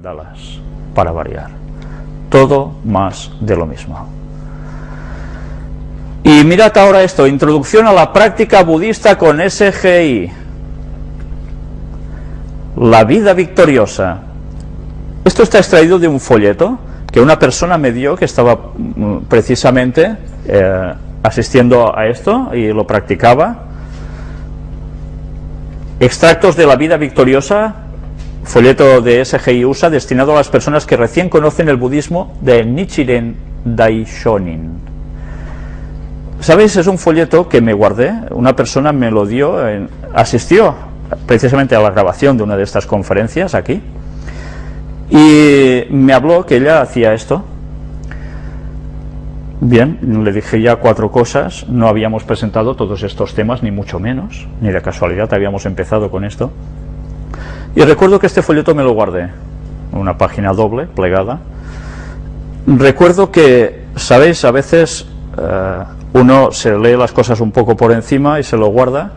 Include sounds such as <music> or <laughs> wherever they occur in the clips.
mandalas, para variar. Todo más de lo mismo. Y mirad ahora esto, introducción a la práctica budista con SGI. La vida victoriosa. Esto está extraído de un folleto que una persona me dio que estaba mm, precisamente eh, asistiendo a esto y lo practicaba. Extractos de la vida victoriosa, folleto de SGI USA destinado a las personas que recién conocen el budismo de Nichiren Daishonin. ¿Sabéis? Es un folleto que me guardé, una persona me lo dio, asistió precisamente a la grabación de una de estas conferencias aquí, y me habló que ella hacía esto. Bien, le dije ya cuatro cosas, no habíamos presentado todos estos temas, ni mucho menos, ni de casualidad habíamos empezado con esto. Y recuerdo que este folleto me lo guardé, una página doble, plegada. Recuerdo que, ¿sabéis? A veces eh, uno se lee las cosas un poco por encima y se lo guarda,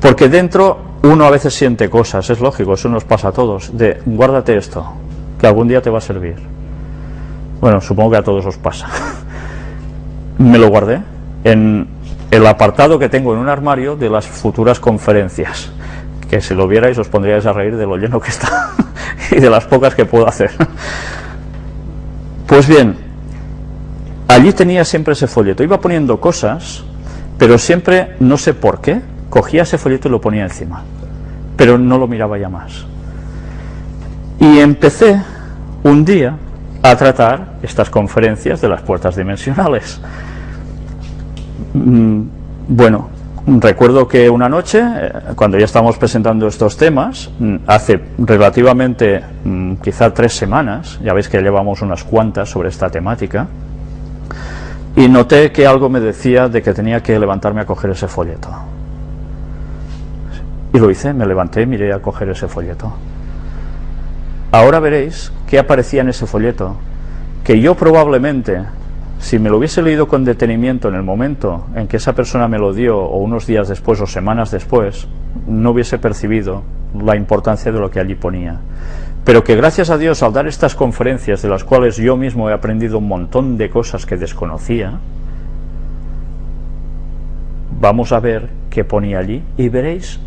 porque dentro uno a veces siente cosas, es lógico, eso nos pasa a todos, de guárdate esto, que algún día te va a servir. Bueno, supongo que a todos os pasa. <laughs> Me lo guardé en el apartado que tengo en un armario de las futuras conferencias, que si lo vierais os pondríais a reír de lo lleno que está <laughs> y de las pocas que puedo hacer. Pues bien, allí tenía siempre ese folleto, iba poniendo cosas, pero siempre, no sé por qué, cogía ese folleto y lo ponía encima, pero no lo miraba ya más. Y empecé un día a tratar estas conferencias de las puertas dimensionales. Mm, bueno, recuerdo que una noche, eh, cuando ya estábamos presentando estos temas, mm, hace relativamente mm, quizá tres semanas, ya veis que llevamos unas cuantas sobre esta temática, y noté que algo me decía de que tenía que levantarme a coger ese folleto. Y lo hice, me levanté y miré a coger ese folleto. Ahora veréis qué aparecía en ese folleto, que yo probablemente, si me lo hubiese leído con detenimiento en el momento en que esa persona me lo dio, o unos días después o semanas después, no hubiese percibido la importancia de lo que allí ponía. Pero que gracias a Dios al dar estas conferencias, de las cuales yo mismo he aprendido un montón de cosas que desconocía, vamos a ver qué ponía allí y veréis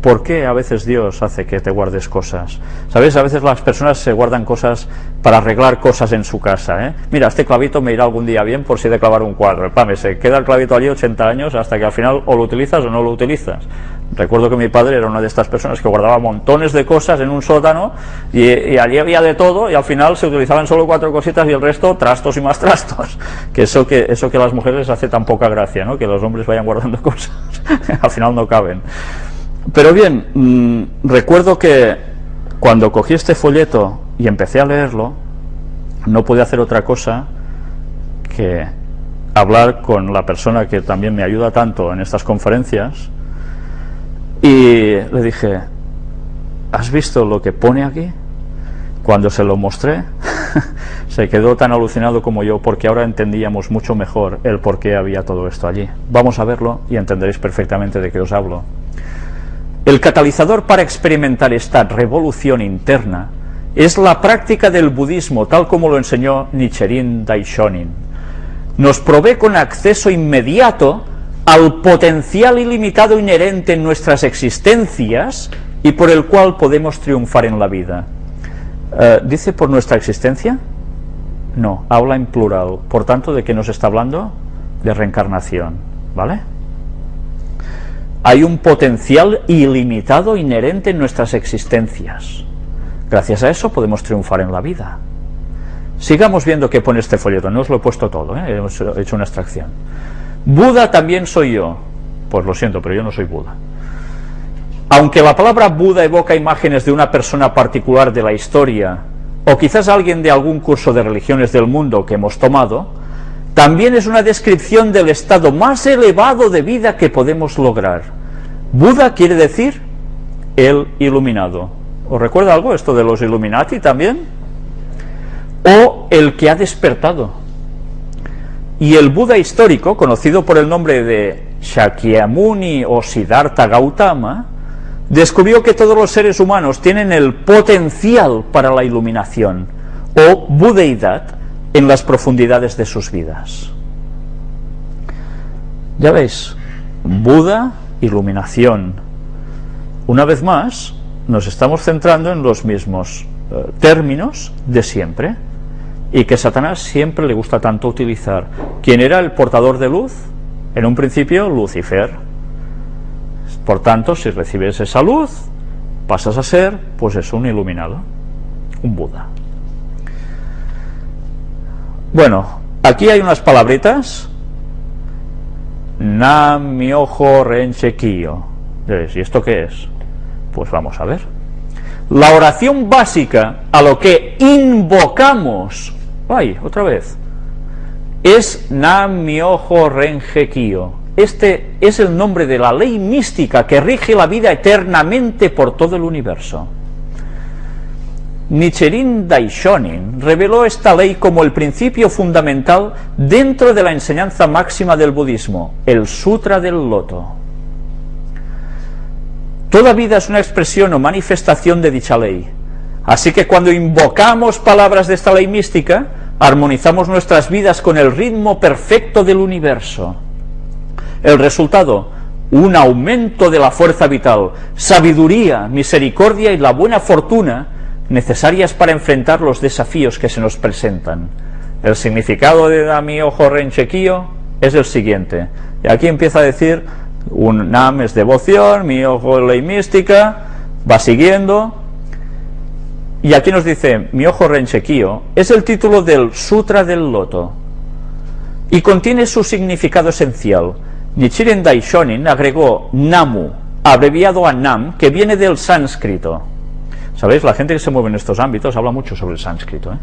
¿Por qué a veces Dios hace que te guardes cosas? ¿Sabes? A veces las personas se guardan cosas para arreglar cosas en su casa. ¿eh? Mira, este clavito me irá algún día bien por si he de clavar un cuadro. Pame, se queda el clavito allí 80 años hasta que al final o lo utilizas o no lo utilizas. Recuerdo que mi padre era una de estas personas que guardaba montones de cosas en un sótano y, allí había de todo y al final se utilizaban solo cuatro cositas y el resto trastos y más trastos. <laughs> Que eso que, eso que las mujeres les hace tan poca gracia, ¿no? que los hombres vayan guardando <laughs> cosas. al final no caben. Pero bien, mm, recuerdo que cuando cogí este folleto y empecé a leerlo, no pude hacer otra cosa que hablar con la persona que también me ayuda tanto en estas conferencias y le dije, ¿has visto lo que pone aquí? Cuando se lo mostré, <laughs> se quedó tan alucinado como yo porque ahora entendíamos mucho mejor el por qué había todo esto allí. Vamos a verlo y entenderéis perfectamente de qué os hablo. El catalizador para experimentar esta revolución interna es la práctica del budismo, tal como lo enseñó Nichiren Daishonin. Nos provee con acceso inmediato al potencial ilimitado inherente en nuestras existencias y por el cual podemos triunfar en la vida. Eh, ¿Dice por nuestra existencia? No, habla en plural. Por tanto, ¿de qué nos está hablando? De reencarnación. ¿Vale? Hay un potencial ilimitado inherente en nuestras existencias. Gracias a eso podemos triunfar en la vida. Sigamos viendo qué pone este folleto, no os lo he puesto todo, ¿eh? hemos hecho una extracción. Buda también soy yo. Pues lo siento, pero yo no soy Buda. Aunque la palabra Buda evoca imágenes de una persona particular de la historia, o quizás alguien de algún curso de religiones del mundo que hemos tomado, también es una descripción del estado más elevado de vida que podemos lograr. Buda quiere decir el iluminado. ¿Os recuerda algo esto de los Illuminati también? O el que ha despertado. Y el Buda histórico, conocido por el nombre de Shakyamuni o Siddhartha Gautama, descubrió que todos los seres humanos tienen el potencial para la iluminación o budeidad en las profundidades de sus vidas. Ya veis, Buda, iluminación. Una vez más, nos estamos centrando en los mismos eh, términos de siempre y que Satanás siempre le gusta tanto utilizar. ¿Quién era el portador de luz? En un principio, Lucifer. Por tanto, si recibes esa luz, pasas a ser, pues es un iluminado, un Buda. Bueno, aquí hay unas palabritas. Nam myoho renche kyo. ¿Y esto qué es? Pues vamos a ver. La oración básica a lo que invocamos Ay, otra vez. Es Nam-myoho Renge Kyo. Este es el nombre de la ley mística que rige la vida eternamente por todo el universo. Nichiren Daishonin reveló esta ley como el principio fundamental dentro de la enseñanza máxima del budismo, el Sutra del Loto. Toda vida es una expresión o manifestación de dicha ley. Así que cuando invocamos palabras de esta ley mística, armonizamos nuestras vidas con el ritmo perfecto del universo. El resultado, un aumento de la fuerza vital, sabiduría, misericordia y la buena fortuna necesarias para enfrentar los desafíos que se nos presentan. El significado de Dami Ojo Renchequío es el siguiente. Y aquí empieza a decir, un Nam es devoción, mi ojo ley mística, va siguiendo, y aquí nos dice, mi ojo renchequío, es el título del Sutra del Loto y contiene su significado esencial. Nichiren Daishonin agregó Namu, abreviado a Nam, que viene del sánscrito. ¿Sabéis? La gente que se mueve en estos ámbitos habla mucho sobre el sánscrito. ¿eh?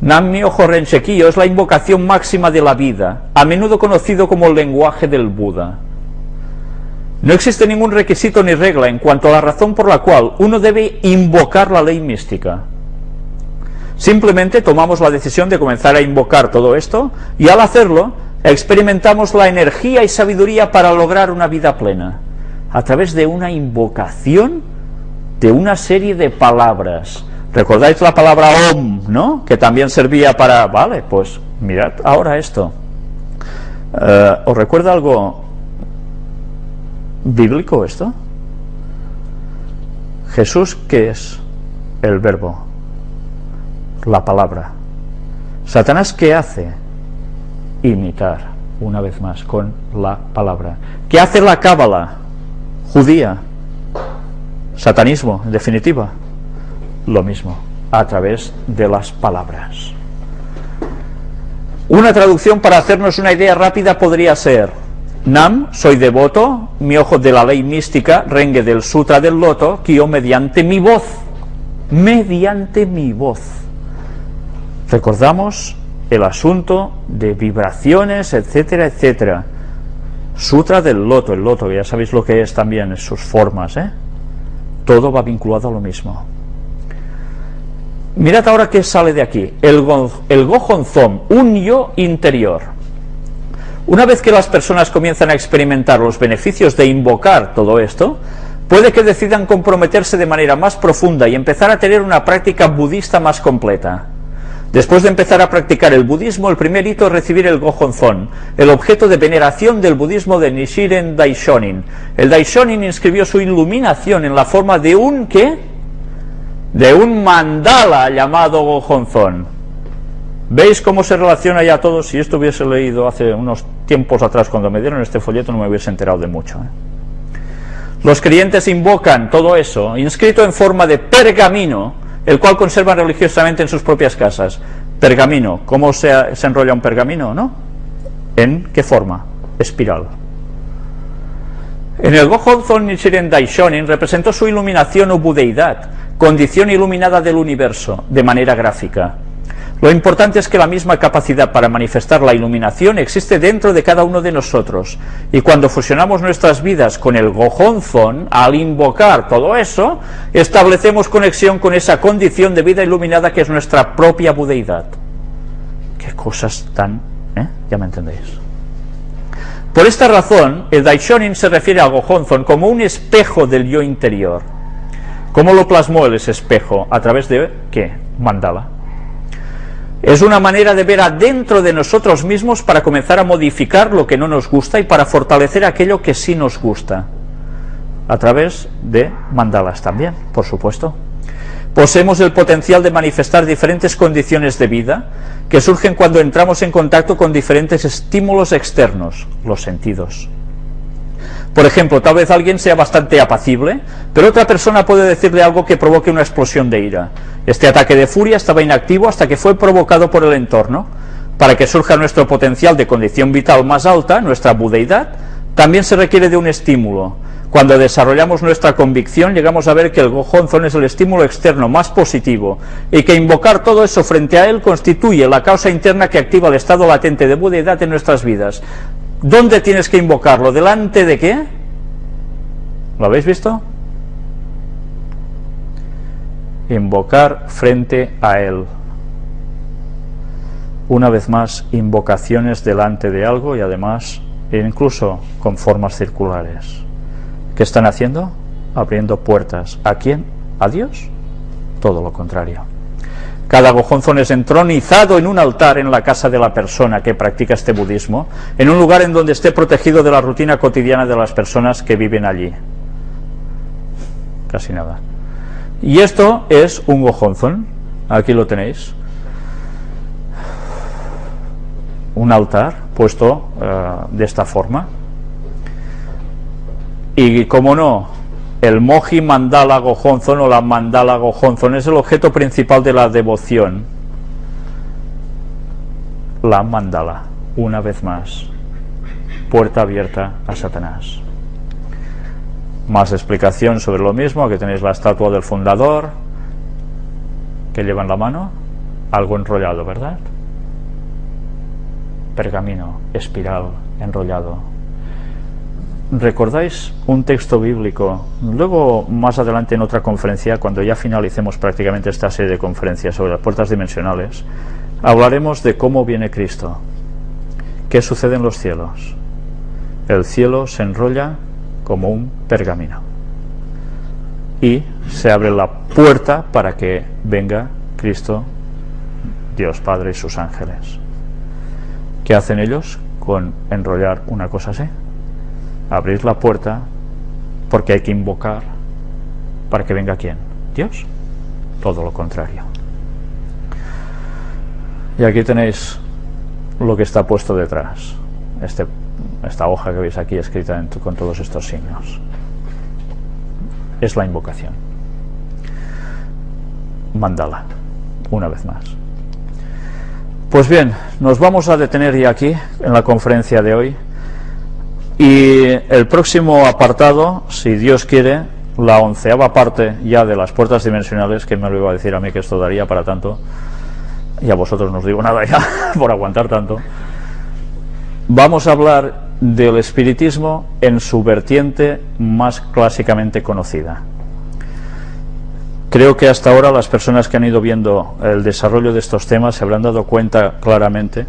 Nam mi ojo renchequío es la invocación máxima de la vida, a menudo conocido como el lenguaje del Buda. No existe ningún requisito ni regla en cuanto a la razón por la cual uno debe invocar la ley mística. Simplemente tomamos la decisión de comenzar a invocar todo esto y al hacerlo experimentamos la energía y sabiduría para lograr una vida plena a través de una invocación de una serie de palabras. ¿Recordáis la palabra OM, no? Que también servía para... Vale, pues mirad ahora esto. Eh, ¿Os recuerda algo bíblico esto? Jesús, ¿qué es? El verbo, la palabra. Satanás, ¿qué hace? Imitar, una vez más, con la palabra. ¿Qué hace la cábala judía? Satanismo, en definitiva. Lo mismo, a través de las palabras. Una traducción para hacernos una idea rápida podría ser Nam, soy devoto, mi ojo de la ley mística, rengue del sutra del loto, yo mediante mi voz, mediante mi voz. Recordamos el asunto de vibraciones, etcétera, etcétera. Sutra del loto, el loto, ya sabéis lo que es también, sus formas, ¿eh? Todo va vinculado a lo mismo. Mirad ahora qué sale de aquí, el, el gojonzón, un yo interior. Una vez que las personas comienzan a experimentar los beneficios de invocar todo esto, puede que decidan comprometerse de manera más profunda y empezar a tener una práctica budista más completa. Después de empezar a practicar el budismo, el primer hito es recibir el Gohonzon, el objeto de veneración del budismo de Nishiren Daishonin. El Daishonin inscribió su iluminación en la forma de un ¿qué? De un mandala llamado Gohonzon. ¿Veis cómo se relaciona ya todo? Si esto hubiese leído hace unos tiempos atrás, cuando me dieron este folleto, no me hubiese enterado de mucho. ¿eh? Los creyentes invocan todo eso, inscrito en forma de pergamino, el cual conservan religiosamente en sus propias casas. Pergamino, ¿cómo se, enrolla un pergamino? ¿no? ¿En qué forma? Espiral. En el Gohonzon Nichiren Daishonin representó su iluminación o budeidad, condición iluminada del universo, de manera gráfica. Lo importante es que la misma capacidad para manifestar la iluminación existe dentro de cada uno de nosotros. Y cuando fusionamos nuestras vidas con el Gojonzon, al invocar todo eso, establecemos conexión con esa condición de vida iluminada que es nuestra propia budeidad. Qué cosas tan... ¿eh? Ya me entendéis. Por esta razón, el Daishonin se refiere al Gohonzon como un espejo del yo interior. ¿Cómo lo plasmó ese espejo? ¿A través de qué? Mandala. Es una manera de ver adentro de nosotros mismos para comenzar a modificar lo que no nos gusta y para fortalecer aquello que sí nos gusta. A través de mandalas también, por supuesto. Poseemos el potencial de manifestar diferentes condiciones de vida que surgen cuando entramos en contacto con diferentes estímulos externos, los sentidos. Por ejemplo, tal vez alguien sea bastante apacible, pero otra persona puede decirle algo que provoque una explosión de ira. Este ataque de furia estaba inactivo hasta que fue provocado por el entorno. Para que surja nuestro potencial de condición vital más alta, nuestra budeidad, también se requiere de un estímulo. Cuando desarrollamos nuestra convicción, llegamos a ver que el gojonzón es el estímulo externo más positivo y que invocar todo eso frente a él constituye la causa interna que activa el estado latente de budeidad en nuestras vidas. ¿Dónde tienes que invocarlo? ¿Delante de qué? ¿Lo habéis visto? Invocar frente a Él. Una vez más, invocaciones delante de algo y además incluso con formas circulares. ¿Qué están haciendo? Abriendo puertas. ¿A quién? ¿A Dios? Todo lo contrario. Cada gojonzón es entronizado en un altar en la casa de la persona que practica este budismo, en un lugar en donde esté protegido de la rutina cotidiana de las personas que viven allí. Casi nada. Y esto es un gojonzón. Aquí lo tenéis. Un altar puesto eh, de esta forma. Y como no, el moji mandala gojonzon o la mandala gojonzon es el objeto principal de la devoción. La mandala, una vez más, puerta abierta a Satanás. Más explicación sobre lo mismo, aquí tenéis la estatua del fundador, que lleva en la mano, algo enrollado, ¿verdad? Pergamino, espiral, enrollado, ¿Recordáis un texto bíblico? Luego, más adelante en otra conferencia, cuando ya finalicemos prácticamente esta serie de conferencias sobre las puertas dimensionales, hablaremos de cómo viene Cristo. ¿Qué sucede en los cielos? El cielo se enrolla como un pergamino. Y se abre la puerta para que venga Cristo, Dios Padre y sus ángeles. ¿Qué hacen ellos con enrollar una cosa así? Abrir la puerta porque hay que invocar para que venga quién? Dios. Todo lo contrario. Y aquí tenéis lo que está puesto detrás. Este, esta hoja que veis aquí escrita con todos estos signos. Es la invocación. Mandala, una vez más. Pues bien, nos vamos a detener ya aquí en la conferencia de hoy. Y el próximo apartado, si Dios quiere, la onceava parte ya de las puertas dimensionales, que me lo iba a decir a mí que esto daría para tanto, y a vosotros no os digo nada ya <laughs> por aguantar tanto, vamos a hablar del espiritismo en su vertiente más clásicamente conocida. Creo que hasta ahora las personas que han ido viendo el desarrollo de estos temas se habrán dado cuenta claramente,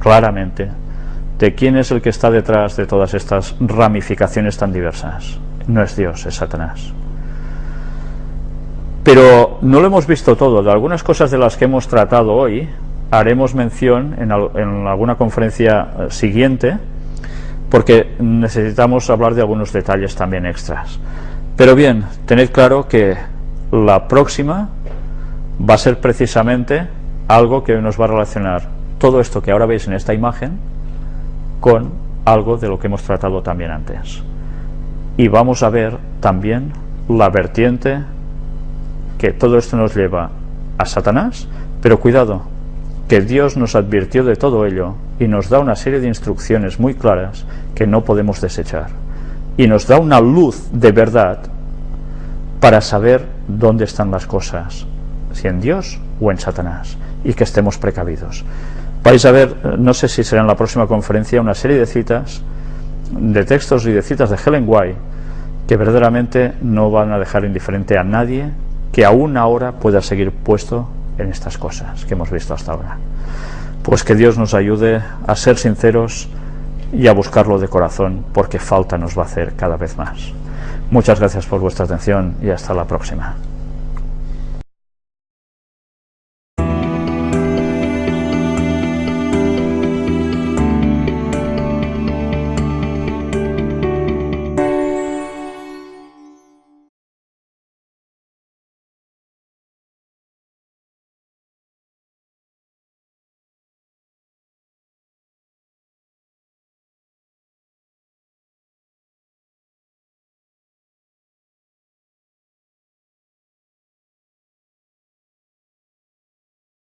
claramente, de quién es el que está detrás de todas estas ramificaciones tan diversas. No es Dios, es Satanás. Pero no lo hemos visto todo. De algunas cosas de las que hemos tratado hoy, haremos mención en, alguna conferencia eh, siguiente, porque necesitamos hablar de algunos detalles también extras. Pero bien, tened claro que la próxima va a ser precisamente algo que nos va a relacionar todo esto que ahora veis en esta imagen, con algo de lo que hemos tratado también antes. Y vamos a ver también la vertiente que todo esto nos lleva a Satanás, pero cuidado, que Dios nos advirtió de todo ello y nos da una serie de instrucciones muy claras que no podemos desechar. Y nos da una luz de verdad para saber dónde están las cosas, si en Dios o en Satanás, y que estemos precavidos vais a ver, eh, no sé si será en la próxima conferencia, una serie de citas, de textos y de citas de Helen White, que verdaderamente no van a dejar indiferente a nadie que aún ahora pueda seguir puesto en estas cosas que hemos visto hasta ahora. Pues que Dios nos ayude a ser sinceros y a buscarlo de corazón, porque falta nos va a hacer cada vez más. Muchas gracias por vuestra atención y hasta la próxima.